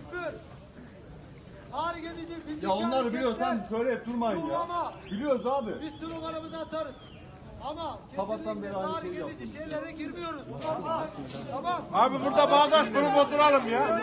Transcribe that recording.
küfür, ağır gelici, bildik Ya onları biliyorsan söyleyip durmayın ya. Yuhlama. Biliyoruz abi. Biz sloganımızı atarız. Ama Sabahtan beri aynı şeyi yaptım. şeylere girmiyoruz. Tamam. Abi burada bağdaş kurup oturalım ya.